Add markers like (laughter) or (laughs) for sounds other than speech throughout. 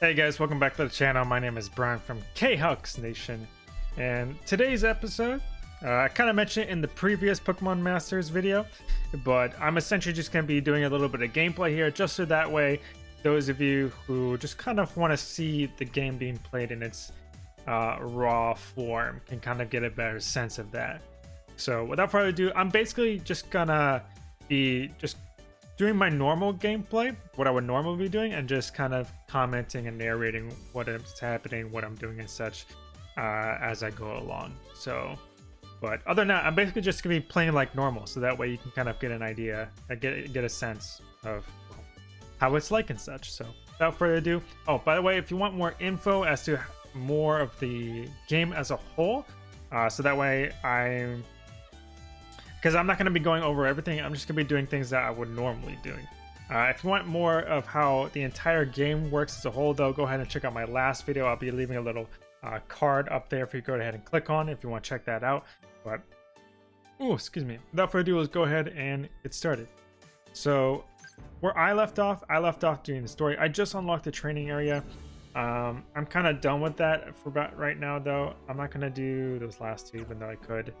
Hey guys, welcome back to the channel. My name is Brian from K-Hux Nation. And today's episode, uh, I kind of mentioned it in the previous Pokemon Masters video, but I'm essentially just going to be doing a little bit of gameplay here, just so that way those of you who just kind of want to see the game being played in its uh, raw form can kind of get a better sense of that. So without further ado, I'm basically just gonna be just doing my normal gameplay, what I would normally be doing, and just kind of commenting and narrating what is happening, what I'm doing, and such uh, as I go along. So, but other than that, I'm basically just gonna be playing like normal, so that way you can kind of get an idea, uh, get get a sense of how it's like and such. So, without further ado, oh by the way, if you want more info as to more of the game as a whole, uh, so that way I'm because I'm not going to be going over everything. I'm just going to be doing things that I would normally doing. Uh, if you want more of how the entire game works as a whole, though, go ahead and check out my last video. I'll be leaving a little uh, card up there for you to go ahead and click on if you want to check that out. But, oh, excuse me. Without further ado, let's go ahead and get started. So, where I left off, I left off doing the story. I just unlocked the training area. Um, I'm kind of done with that for about right now, though. I'm not going to do those last two, even though I could.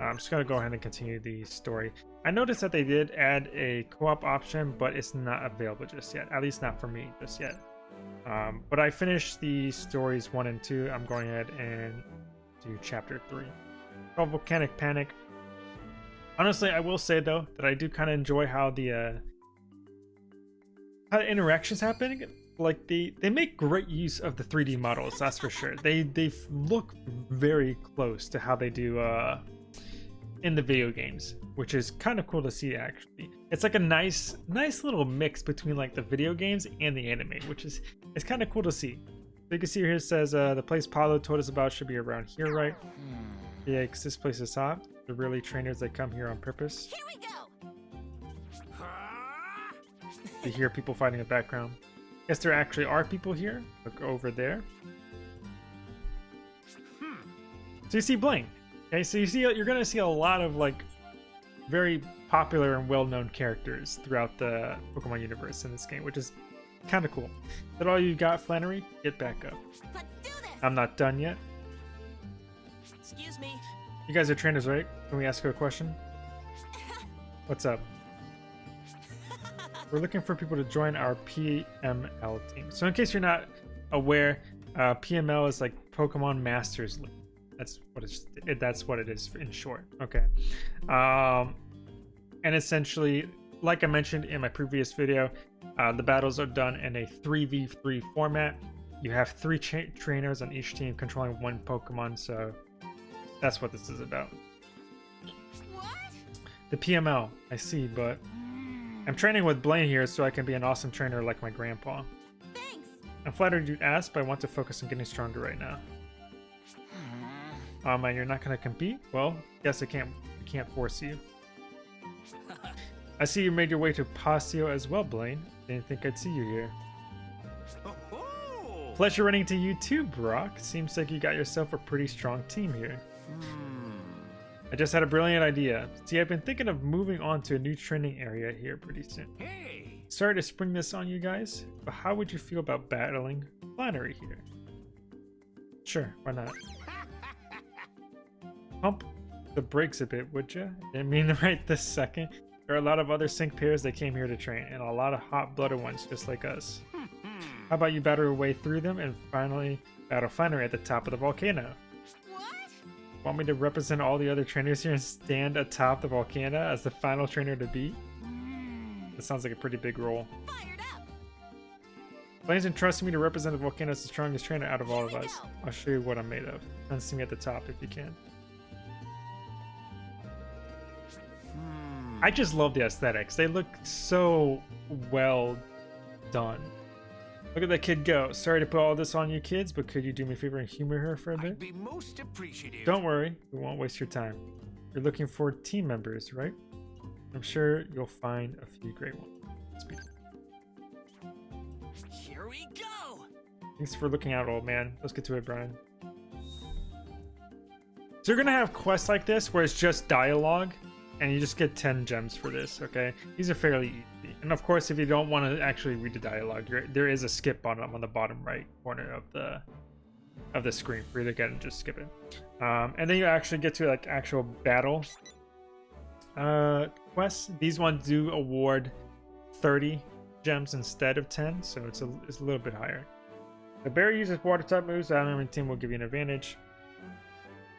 I'm just going to go ahead and continue the story. I noticed that they did add a co-op option, but it's not available just yet. At least not for me just yet. Um, but I finished the stories 1 and 2. I'm going ahead and do chapter 3. Called Volcanic Panic. Honestly, I will say though that I do kind of enjoy how the uh, how the interactions happen. Like they they make great use of the 3D models, that's for sure. They they look very close to how they do uh, in the video games, which is kind of cool to see actually. It's like a nice nice little mix between like the video games and the anime, which is it's kind of cool to see. So you can see here it says uh, the place Paolo told us about should be around here, right? Yeah, because this place is hot. The really trainers that come here on purpose. Here we go. (laughs) You hear people fighting in the background. Yes, there actually are people here. Look over there. So you see Blaine. Okay, so you see, you're gonna see a lot of like very popular and well-known characters throughout the Pokemon universe in this game, which is kind of cool. Is that all you got, Flannery? Get back up. Let's do this. I'm not done yet. Excuse me. You guys are trainers, right? Can we ask you a question? (laughs) What's up? We're looking for people to join our PML team. So in case you're not aware, uh, PML is like Pokemon Masters League. That's what it's. It, that's what it is in short. Okay. Um, and essentially, like I mentioned in my previous video, uh, the battles are done in a 3v3 format. You have three cha- trainers on each team controlling one Pokemon, so that's what this is about. What? The PML, I see, but I'm training with Blaine here so I can be an awesome trainer like my grandpa. Thanks. I'm flattered you'd ask, but I want to focus on getting stronger right now. Um, and you're not going to compete? Well, guess I can't I can't force you. (laughs) I see you made your way to Pasio as well, Blaine. Didn't think I'd see you here. Oh, Pleasure running to you too, Brock. Seems like you got yourself a pretty strong team here. I just had a brilliant idea. See, I've been thinking of moving on to a new training area here pretty soon. Hey, Sorry to spring this on you guys, but how would you feel about battling Flannery here? Sure, why not? Pump the brakes a bit, would you? Didn't mean (laughs) right this second. There are a lot of other sync pairs that came here to train, and a lot of hot-blooded ones just like us. How about you battle your way through them and finally battle Flannery at the top of the volcano? What? Want me to represent all the other trainers here and stand atop the volcano as the final trainer to beat? That sounds like a pretty big role. Blaine's entrusted me to represent the volcano as the strongest trainer out of all of us. I'll show you what I'm made of. And see me at the top if you can. I just love the aesthetics. They look so well done. Look at that kid go. Sorry to put all this on you kids, but could you do me a favor and humor her for a bit? I'd be most appreciative. Don't worry, we won't waste your time. You're looking for team members, right? I'm sure you'll find a few great ones. Speak. Here we go. Thanks for looking out, old man. Let's get to it, Brian. So you're gonna have quests like this where it's just dialogue, and you just get 10 gems for this, okay? These are fairly easy. And of course, if you don't want to actually read the dialogue, there, is a skip button on the bottom right corner of the of the screen for you to get and just skip it. Um, and then you actually get to like actual battle uh, quests. These ones do award 30 gems instead of 10, so it's a, it's a little bit higher. The bear uses water type moves, the enemy team will give you an advantage.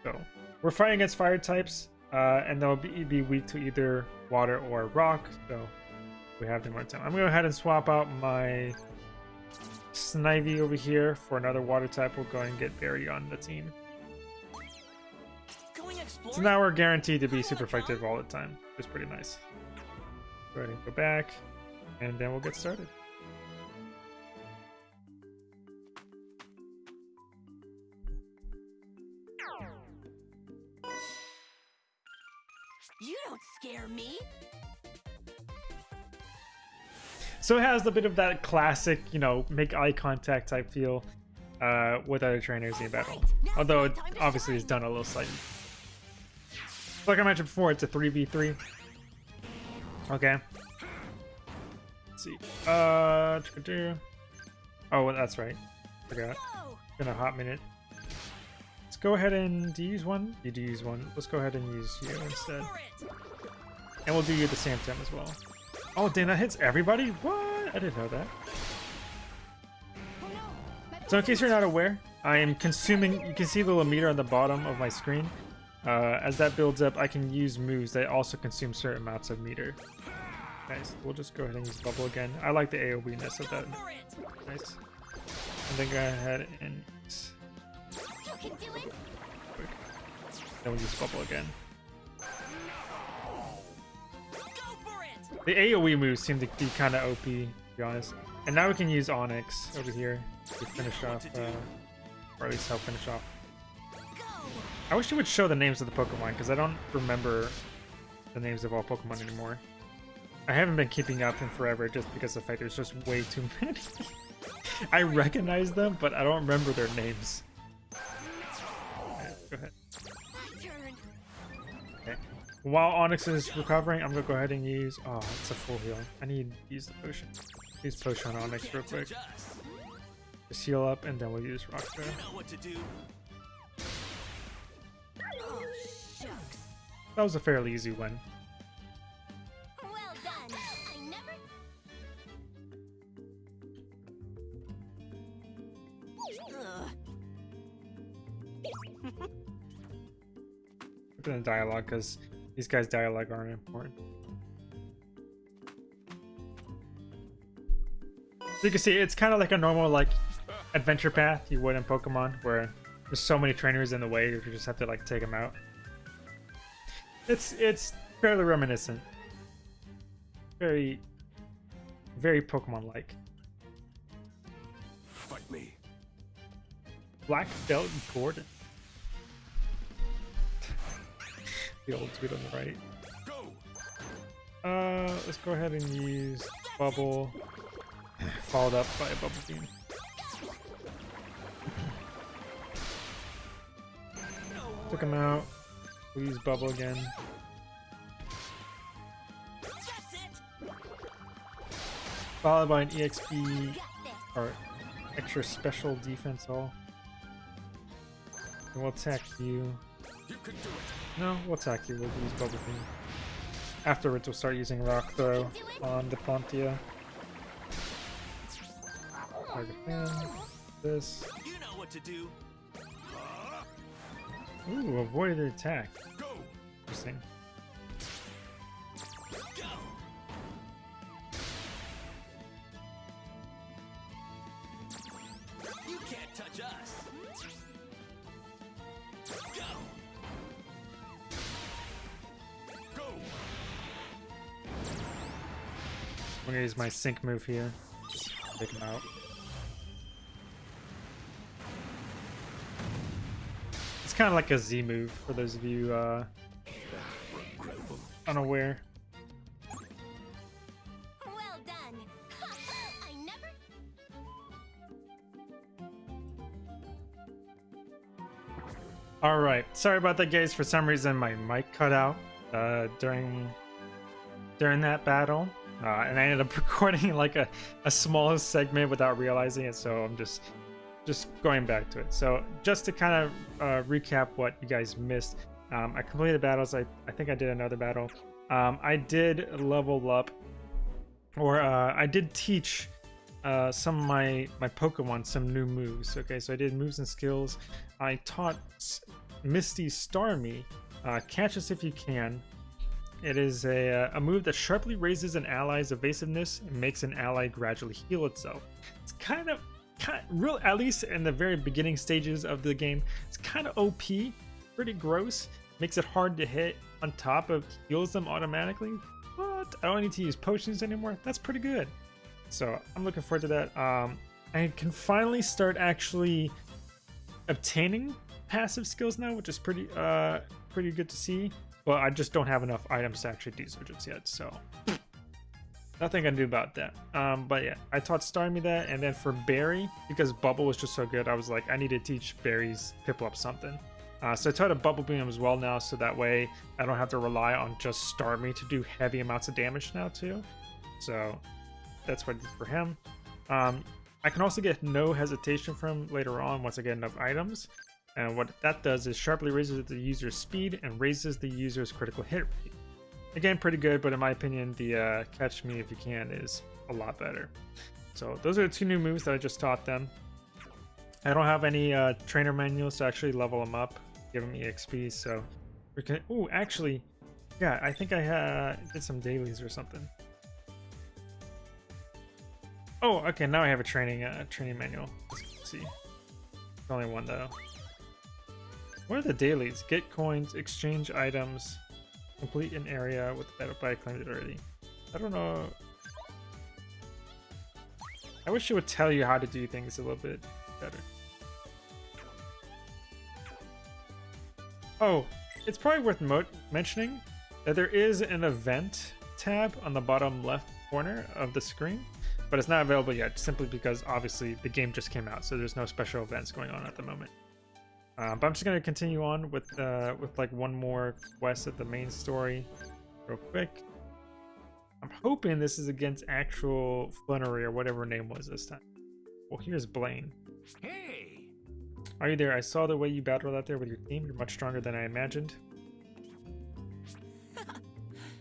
So, we're fighting against fire types, uh, and they'll be, be weak to either water or rock, so we have them more time. I'm going to go ahead and swap out my Snivy over here for another water type. We'll go ahead and get Barry on the team. So now we're guaranteed to be super effective all the time. It's pretty nice. Go ahead and go back, and then we'll get started. So it has a bit of that classic, you know, make eye contact type feel uh, with other trainers in battle. Although it obviously is done a little slightly. Like I mentioned before, it's a 3v3. Okay. Let's see. Uh, oh, well, that's right. Forgot. Go. Been a hot minute. Let's go ahead and do you use one. You do use one. Let's go ahead and use you instead, and we'll do you at the same time as well. Oh, damn, that hits everybody. What? I didn't know that. So in case you're not aware, I am consuming, you can see the little meter on the bottom of my screen. Uh, as that builds up, I can use moves that also consume certain amounts of meter. Nice. We'll just go ahead and use bubble again. I like the AoE-ness of that. Go for it. Nice. And then go ahead and use You can do it. quick. Then we'll use bubble again. The AoE moves seem to be kind of OP, to be honest. And now we can use Onix over here to finish off, uh, or at least help finish off I wish you would show the names of the Pokemon because I don't remember the names of all Pokemon anymore. I haven't been keeping up in forever just because the fact there's just way too (laughs) many. I recognize them, but I don't remember their names. Alright, go ahead. My turn. Okay. While Onix is recovering, I'm gonna go ahead and use. Oh, it's a full heal. I need to use the potion. Use potion on Onix real quick. Just heal up, and then we'll use Rock Throw. know what to do. Shucks. That was a fairly easy win. Well done. I never. Ugh. Look at the dialogue because these guys' dialogue aren't important. So you can see it's kind of like a normal like adventure path you would in Pokemon, where there's so many trainers in the way you just have to like take them out. It's it's fairly reminiscent, very very Pokemon-like. Fight me. Black Belt Gordon. The old tweet on the right. Uh, let's go ahead and use bubble, followed up by a bubble beam. Took him out. We'll use bubble again. Followed by an EXP or extra special defense all. And we'll attack you. You can do it. No, we'll attack you. We'll use bubble beam. Afterwards, we'll start using rock throw on the Ponyta. Target him. This. You know what to do. Ooh, avoided the attack. Go. Interesting. I'm gonna use my sync move here. Take him out. It's kind of like a Z move for those of you uh, unaware. Well done. (laughs) I never. All right, sorry about that, guys. For some reason, my mic cut out uh, during during that battle. Uh, and I ended up (laughs) recording like a, a small segment without realizing it. So I'm just just going back to it. So just to kind of uh, recap what you guys missed, um, I completed the battles. I, I think I did another battle. Um, I did level up, or uh, I did teach uh, some of my my Pokemon some new moves. Okay, so I did moves and skills. I taught Misty Starmie, uh, catch us if you can. It is a, uh, a move that sharply raises an ally's evasiveness and makes an ally gradually heal itself. It's kind of, kind of real, at least in the very beginning stages of the game, it's kind of OP, pretty gross. Makes it hard to hit on top of heals them automatically. But I don't need to use potions anymore. That's pretty good. So I'm looking forward to that. Um, I can finally start actually obtaining passive skills now, which is pretty uh pretty good to see. But I just don't have enough items to actually do just yet, so nothing I can do about that. Um, but yeah, I taught Starmie that, and then for Barry, because Bubble was just so good, I was like, I need to teach Barry's Piplup something. Uh, so I taught a Bubble Beam as well now, so that way I don't have to rely on just Starmie to do heavy amounts of damage now too. So that's what I did for him. Um, I can also get no hesitation from later on once I get enough items. And what that does is sharply raises the user's speed and raises the user's critical hit rate. Again, pretty good, but in my opinion, the uh, Catch Me If You Can is a lot better. So those are the two new moves that I just taught them. I don't have any uh, trainer manuals to actually level them up, give them XP, so we can... Ooh, actually, yeah, I think I uh, did some dailies or something. Oh, okay, now I have a training uh, training manual. Let's see. Only one though. What are the dailies? Get coins, exchange items, complete an area with the battle I claimed it already. I don't know. I wish it would tell you how to do things a little bit better. Oh, it's probably worth mentioning that there is an event tab on the bottom left corner of the screen, but it's not available yet simply because obviously the game just came out, so there's no special events going on at the moment. Uh, but I'm just gonna continue on with uh, with like one more quest of the main story, real quick. I'm hoping this is against actual Flannery or whatever her name was this time. Well, here's Blaine. Hey! Are you there? I saw the way you battled out there with your team. You're much stronger than I imagined. (laughs)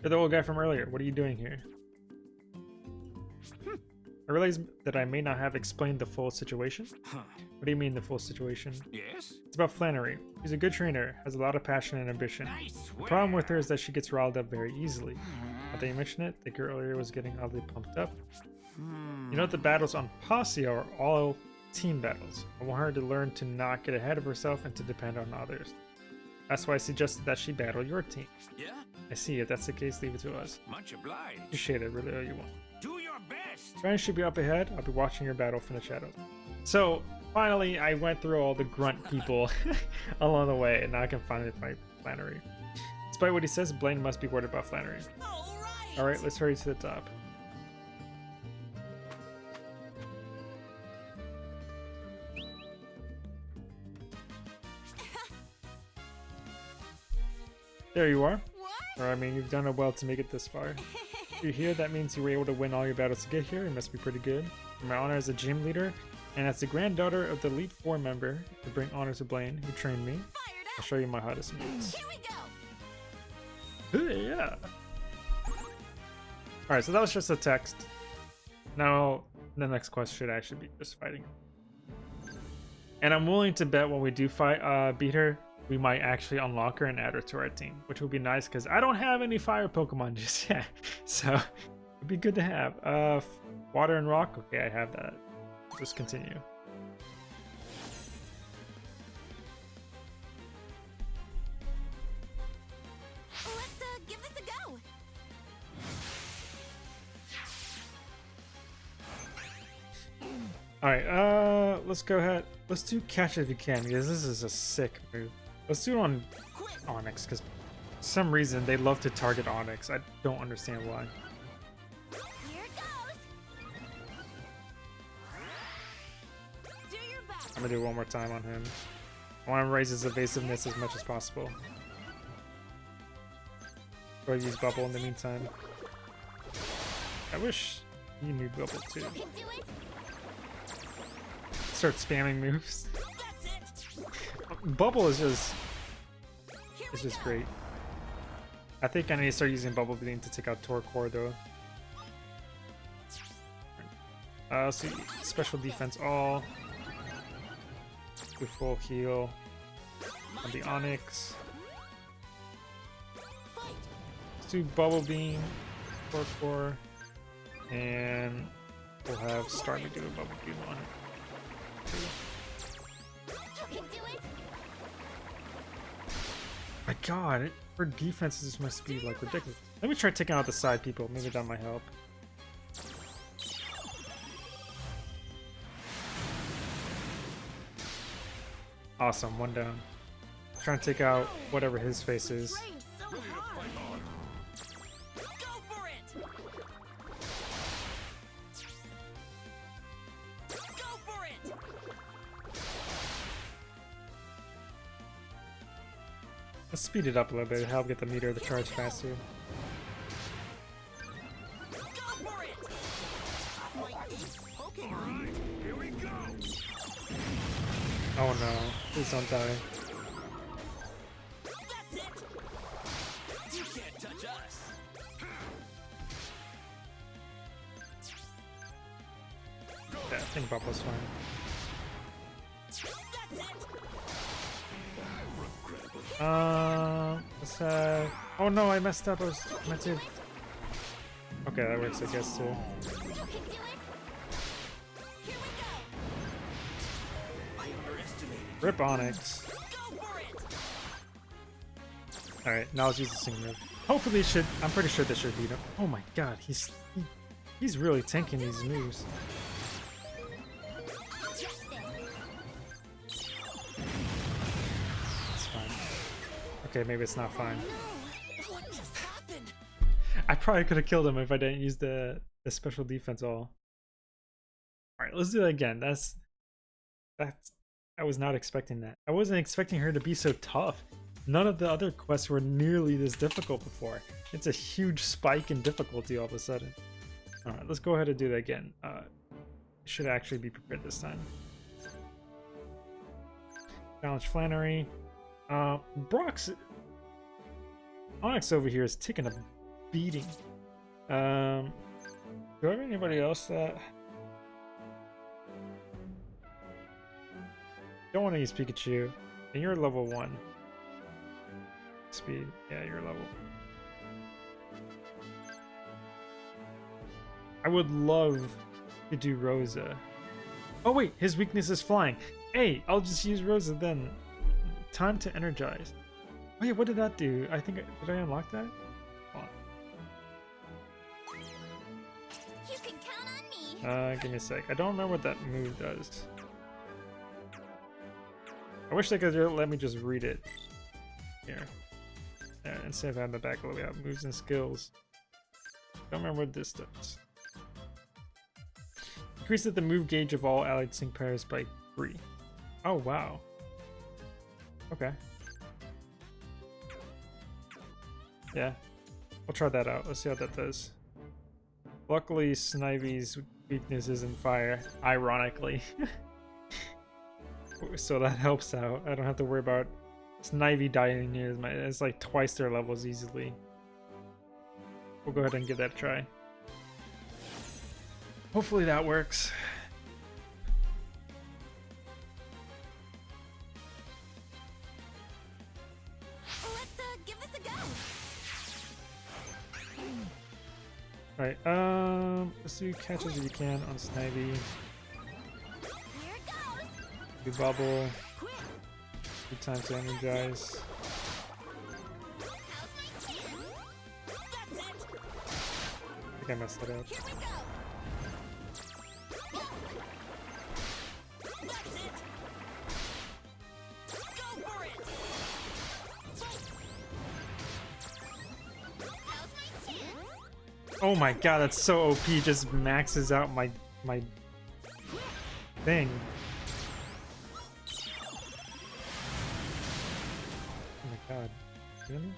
You're the old guy from earlier. What are you doing here? I realize that I may not have explained the full situation. Huh. What do you mean the full situation? Yes? It's about Flannery. She's a good trainer, has a lot of passion and ambition. I The problem with her is that she gets riled up very easily. Now that you hmm. mention it, the girl earlier was getting oddly pumped up. You know hmm. the battles on Pasio are all team battles. I want her to learn to not get ahead of herself and to depend on others. That's why I suggested that she battle your team. Yeah? I see. If that's the case, leave it to us. Much obliged. Appreciate it, really all you want. Your should be up ahead. I'll be watching your battle from the shadows. So finally, I went through all the grunt people (laughs) along the way, and now I can finally fight Flannery. Despite what he says, Blaine must be worried about Flannery. All right. All right, let's hurry to the top. There you are. (laughs) What? Or I mean, you've done it well to make it this far. (laughs) You're here, that means you were able to win all your battles to get here. It must be pretty good. In my honor as a gym leader, and as the granddaughter of the Elite Four member, to bring honor to Blaine, who trained me, I'll show you my hottest moves. Here we go. yeah. Alright, so that was just a text. Now, the next quest should actually be just fighting. And I'm willing to bet when we do fight, uh, beat her, we might actually unlock her and add her to our team, which would be nice because I don't have any fire Pokemon (laughs) just yet. So, it'd be good to have. Uh, water and rock? Okay, I have that. Just continue. Let's uh, give this a go. Alright, uh, let's go ahead. Let's do catch if you can, because this is a sick move. Let's do it on Onix, because some reason they love to target Onix. I don't understand why. Here it goes. Do your best. I'm gonna do it one more time on him. I want to raise his evasiveness as much as possible. Go use bubble in the meantime. I wish you knew Bubble too. You can do it. Start spamming moves. Bubble is just we just great. I think I need to start using Bubble Beam to take out Torkoal though. Uh, see, special defense all. Do full heal on the Onix. Let's do Bubble Beam, Torkoal, and we'll have Starmie do a Bubble Beam on it. My god, her defenses must be like ridiculous. Let me try taking out the side people. Maybe that might help. Awesome, one down. Trying to take out whatever his face is. Let's speed it up a little bit, help get the meter to charge faster. Oh no, please don't die. Yeah, I think Bubble's fine. Uh, let's have... Oh no, I messed up. I was meant to... Okay, that works, I guess, too. Rip Onix. Alright, now let's use the sync move. Hopefully should... I'm pretty sure this should beat him. Oh my god, he's... He, he's really tanking these moves. Okay, maybe it's not fine. No. What just happened? I probably could have killed him if I didn't use the, the special defense all. Alright, let's do that again. That's... That's... I was not expecting that. I wasn't expecting her to be so tough. None of the other quests were nearly this difficult before. It's a huge spike in difficulty all of a sudden. Alright, let's go ahead and do that again. Uh, should actually be prepared this time. Challenge Flannery. Uh, Brock's... Onix over here is taking a beating. Um, do I have anybody else that... Don't want to use Pikachu. And you're level 1. Speed. Yeah, you're level. I would love to do Rosa. Oh wait, his weakness is flying. Hey, I'll just use Rosa then. Time to energize. Wait, what did that do? I think I did I unlock that? Hold You can count on me. Uh, give me a sec. I don't remember what that move does. I wish they could let me just read it. Here. Uh, instead of having the back of we have moves and skills. Don't remember what this does. Increases the move gauge of all allied sync pairs by three. Oh wow. Okay. Yeah. I'll try that out. Let's see how that does. Luckily, Snivy's weakness is in fire, ironically. (laughs) so that helps out. I don't have to worry about Snivy dying near my it's like twice their levels easily. We'll go ahead and give that a try. Hopefully that works. Alright, um let's do catches if you can on Snivy. Do bubble, Good time to energize. How's my chance? That's it. I think I messed that up. Oh my god, that's so OP. Just maxes out my my thing. Oh my god. Really?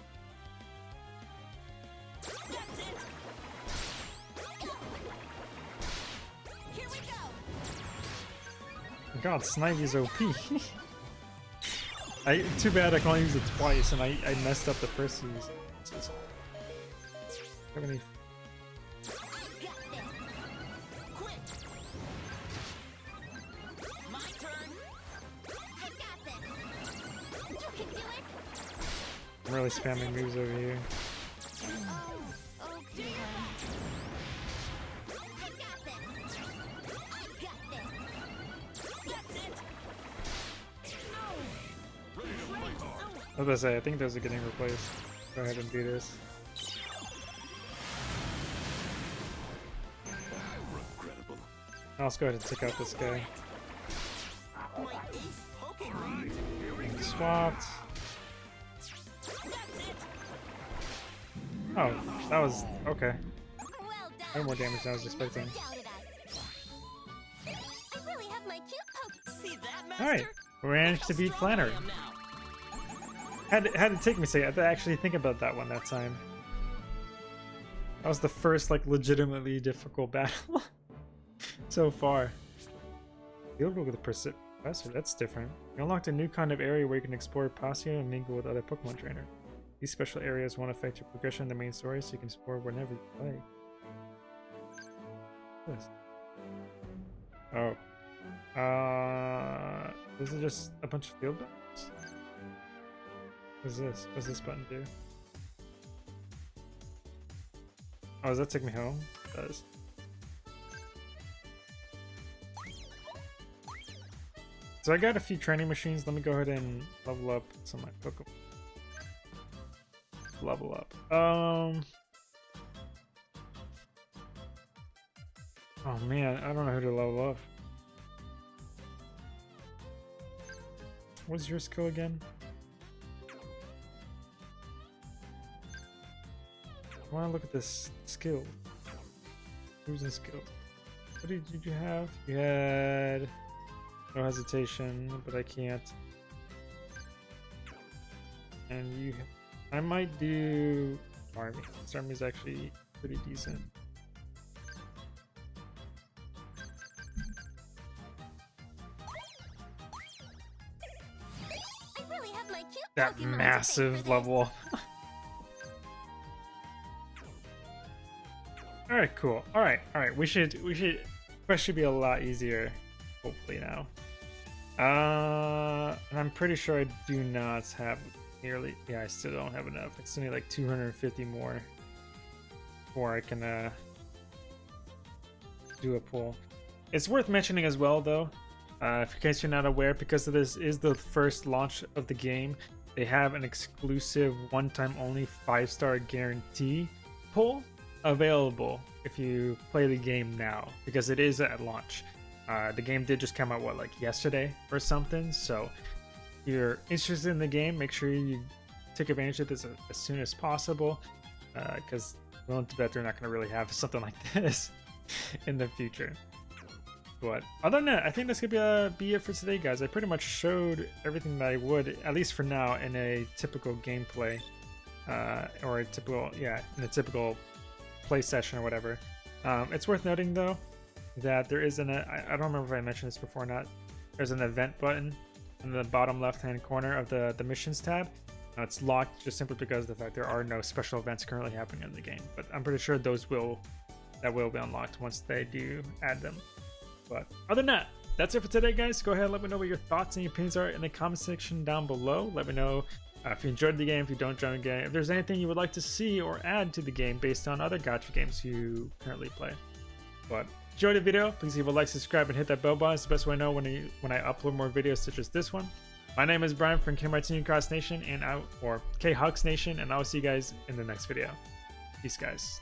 Oh god, Snivy's OP. (laughs) I too bad I can only use it twice and I, I messed up the first use. I'm really spamming moves over here. I was about to say, I think those are getting replaced. Go ahead and do this. I'll just go ahead and take out this guy. Swapped. Oh, that was okay. Well done. Way more damage than I was expecting. Doubted us. I really have my cute poke. See that, Master? Alright, we managed to beat strong Flannery. I am now. Had to, had to take me a second. I had to actually think about that one that time. That was the first like legitimately difficult battle (laughs) so far. Field with the Persi- Professor, that's different. You unlocked a new kind of area where you can explore Pasio and mingle with other Pokemon trainers. These special areas won't affect your progression in the main story, so you can explore whenever you play. This? Oh. Uh, this is just a bunch of field buttons? What's this? What's this button do? Oh, does that take me home? It does. So I got a few training machines. Let me go ahead and level up some of my Pokemon. Level up. Um. Oh man, I don't know who to level up. What's your skill again? I want to look at this skill. Who's in skill? What did, you have? You had no hesitation, but I can't. And you, I might do army. This army is actually pretty decent. I really have my cute That Pokemon massive level. (laughs) all right, cool. All right, all right. We should, we should. Quest should be a lot easier, hopefully now. Uh, and I'm pretty sure I do not have nearly. Yeah, I still don't have enough. I still need like 250 more before I can uh do a pull. It's worth mentioning as well, though, uh, in case you're not aware, because this is the first launch of the game, they have an exclusive one-time only five-star guarantee pull available if you play the game now, because it is at launch. Uh, the game did just come out what like yesterday or something, so you're interested in the game, make sure you take advantage of this as, soon as possible, because willing to bet they're not going to really have (laughs) something like this in the future. But other than that, I think that's gonna be, uh, be it for today, guys. I pretty much showed everything that I would, at least for now, in a typical gameplay, uh, or a typical, yeah, in a typical play session or whatever. Um, it's worth noting though that there is an, I, I don't remember if I mentioned this before or not. There's an event button in the bottom left-hand corner of the the missions tab. Now it's locked just simply because of the fact there are no special events currently happening in the game. But I'm pretty sure those will, that will be unlocked once they do add them. But other than that, that's it for today, guys. Go ahead and let me know what your thoughts and your opinions are in the comment section down below. Let me know uh, if you enjoyed the game, if you don't enjoy the game, if there's anything you would like to see or add to the game based on other gacha games you currently play. But enjoy the video, please leave a like, subscribe, and hit that bell button. It's the best way to know when I, when I upload more videos such as this one. My name is Brian from K Martini Cross Nation and I or K Hux Nation, and I will see you guys in the next video. Peace, guys.